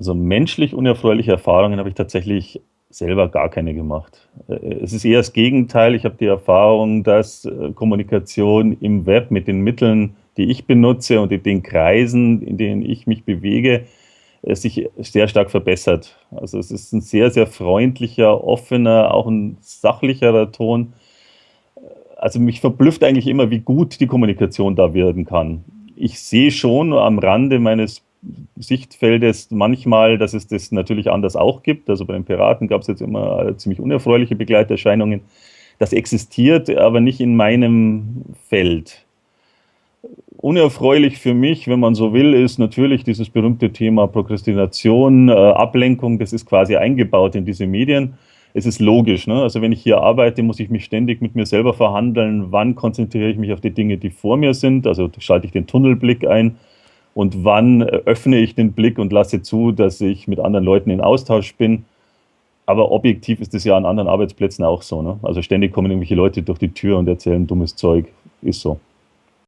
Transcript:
Also menschlich unerfreuliche Erfahrungen habe ich tatsächlich selber gar keine gemacht. Äh, es ist eher das Gegenteil. Ich habe die Erfahrung, dass äh, Kommunikation im Web mit den Mitteln, die ich benutze und in den Kreisen, in denen ich mich bewege, äh, sich sehr stark verbessert. Also es ist ein sehr, sehr freundlicher, offener, auch ein sachlicherer Ton. Also mich verblüfft eigentlich immer, wie gut die Kommunikation da werden kann. Ich sehe schon am Rande meines Sichtfeldes manchmal, dass es das natürlich anders auch gibt. Also bei den Piraten gab es jetzt immer ziemlich unerfreuliche Begleiterscheinungen. Das existiert, aber nicht in meinem Feld. Unerfreulich für mich, wenn man so will, ist natürlich dieses berühmte Thema Prokrastination, äh, Ablenkung, das ist quasi eingebaut in diese Medien. Es ist logisch, ne? also wenn ich hier arbeite, muss ich mich ständig mit mir selber verhandeln, wann konzentriere ich mich auf die Dinge, die vor mir sind, also schalte ich den Tunnelblick ein, und wann öffne ich den Blick und lasse zu, dass ich mit anderen Leuten in Austausch bin. Aber objektiv ist es ja an anderen Arbeitsplätzen auch so. Ne? Also ständig kommen irgendwelche Leute durch die Tür und erzählen dummes Zeug. Ist so.